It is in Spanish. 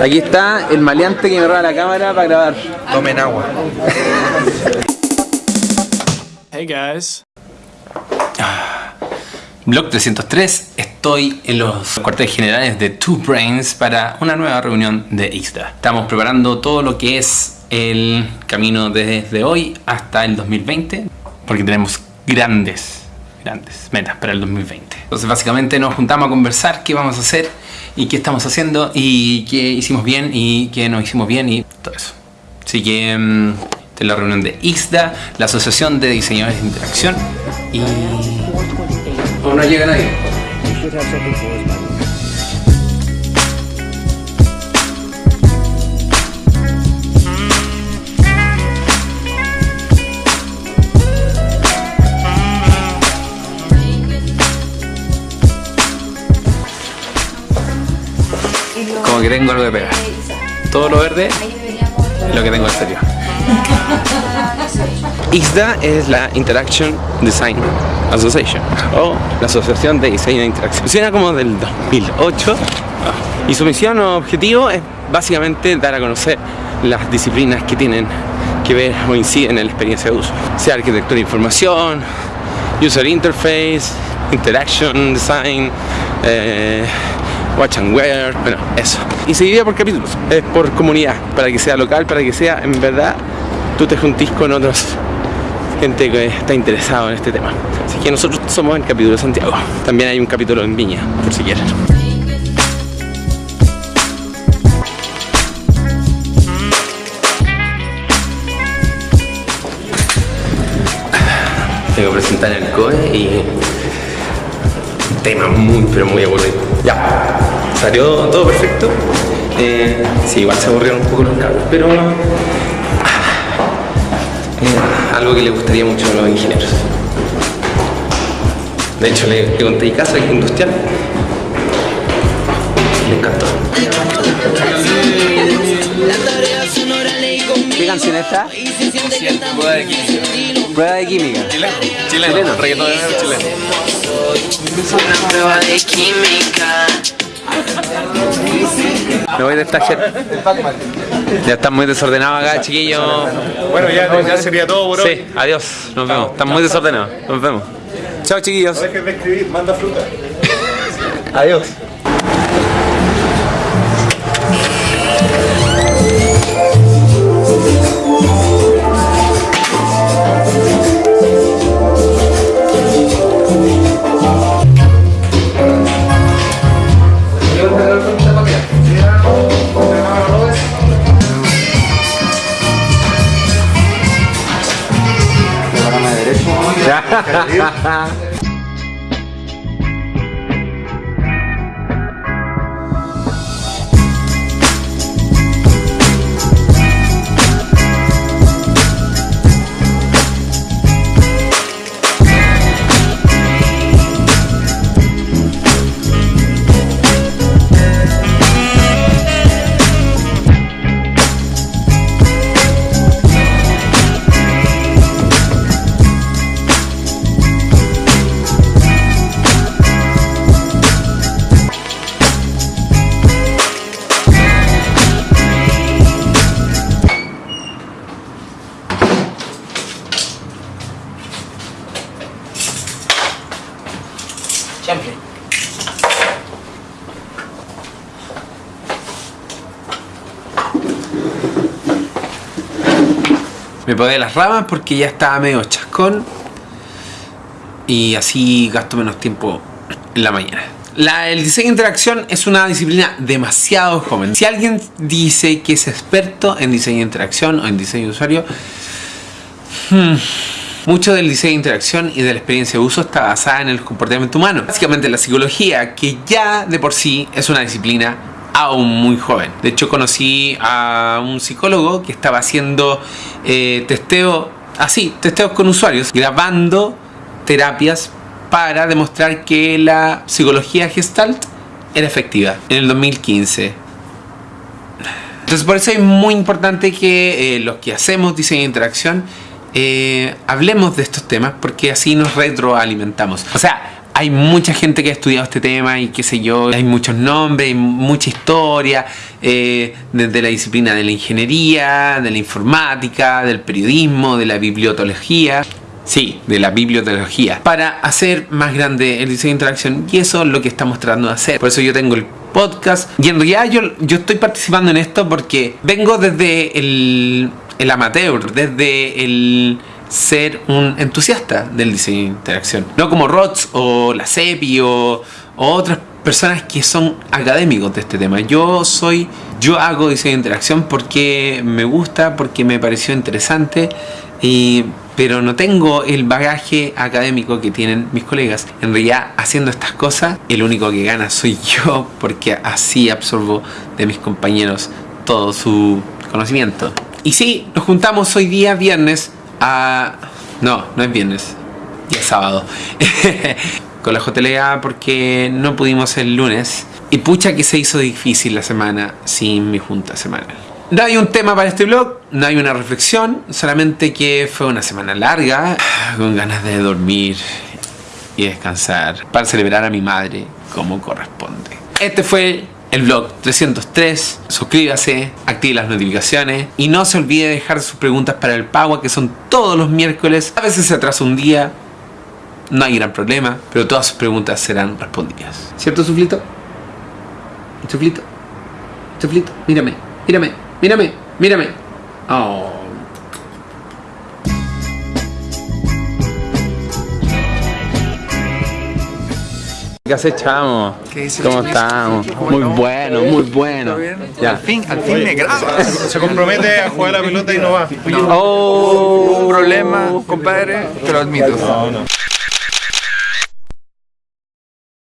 Aquí está el maleante que me roba la cámara para grabar. Tomen agua. Hey guys. Blog 303, estoy en los cuarteles generales de Two Brains para una nueva reunión de IXDA. Estamos preparando todo lo que es el camino desde hoy hasta el 2020, porque tenemos grandes, grandes metas para el 2020. Entonces básicamente nos juntamos a conversar qué vamos a hacer y qué estamos haciendo y qué hicimos bien y qué no hicimos bien y todo eso. Así que mm, esta es la reunión de IXDA, la Asociación de Diseñadores de Interacción y... O no llega nadie. Que tengo algo de pegar. Todo lo verde lo que tengo en serio. IXDA es la Interaction Design Association o la Asociación de Diseño de Interacción. Funciona como del 2008 y su misión o objetivo es básicamente dar a conocer las disciplinas que tienen que ver o inciden en la experiencia de uso, sea arquitectura de información, user interface, interaction design, eh, watch and wear, bueno, eso. Y se divide por capítulos, es por comunidad, para que sea local, para que sea en verdad tú te juntís con otros gente que está interesado en este tema. Así que nosotros somos el capítulo de Santiago. También hay un capítulo en Viña, por si quieren. Tengo que presentar el COE y tema muy pero muy aburrido. Ya, salió todo perfecto. Eh, sí, igual se aburrieron un poco los cables, pero eh, algo que le gustaría mucho a los ingenieros. De hecho, le, le conté casa industrial. Le encantó. ¿Qué canción es esta? Prueba de química. Chileno. Chileno. Chileno. Reggaetonero chileno. Una prueba de química. Me voy de esta gente. Ya están muy desordenados acá, chiquillos. Bueno, ya, ya sería todo por hoy. Sí, adiós. Nos vemos. Están muy desordenados. Nos vemos. Chao, chiquillos. Dejes de escribir, manda fruta. Adiós. Valeu. Me podé las ramas porque ya estaba medio chascón y así gasto menos tiempo en la mañana. La- el diseño de interacción es una disciplina demasiado joven. Si alguien dice que es experto en diseño de interacción o en diseño de usuario, hmm, mucho del diseño de interacción y de la experiencia de uso está basada en el comportamiento humano. Básicamente la psicología, que ya de por sí es una disciplina aún muy joven. De hecho conocí a un psicólogo que estaba haciendo eh, testeo, así, testeos con usuarios, grabando terapias para demostrar que la psicología gestalt era efectiva en el 2015. Entonces por eso es muy importante que eh, los que hacemos diseño de interacción eh, hablemos de estos temas porque así nos retroalimentamos. O sea, hay mucha gente que ha estudiado este tema y qué sé yo, hay muchos nombres, hay mucha historia, eh, desde la disciplina de la ingeniería, de la informática, del periodismo, de la bibliotología. Sí, de la bibliotecnología. Para hacer más grande el diseño de interacción. Y eso es lo que estamos tratando de hacer. Por eso yo tengo el podcast. Y en realidad yo, yo estoy participando en esto porque vengo desde el, el amateur, desde el ser un entusiasta del diseño de interacción. No como Rots o la CEPI o, otras personas que son académicos de este tema. Yo soy, yo hago diseño de interacción porque me gusta, porque me pareció interesante y pero no tengo el bagaje académico que tienen mis colegas. En realidad, haciendo estas cosas, el único que gana soy yo, porque así absorbo de mis compañeros todo su conocimiento. Y sí, nos juntamos hoy día viernes a... No, no es viernes, ya es sábado. Con la JLA porque no pudimos el lunes. Y pucha que se hizo difícil la semana sin mi junta semanal. No hay un tema para este blog, no hay una reflexión, solamente que fue una semana larga, con ganas de dormir y descansar, para celebrar a mi madre como corresponde. Este fue el blog 303, suscríbase, active las notificaciones y no se olvide dejar sus preguntas para el Pagua que son todos los miércoles. A veces se atrasa un día, no hay gran problema, pero todas sus preguntas serán respondidas. ¿Cierto, Suflito? Suflito, Suflito, mírame, mírame. Mírame, mírame. Oh. ¿Qué haces, chamo? ¿Cómo estamos? Muy bueno, muy bueno. Ya. Al fin, al fin me grabas. Se compromete a jugar la pelota y no va. Oh, Un problema, compadre, te lo admito. No, no.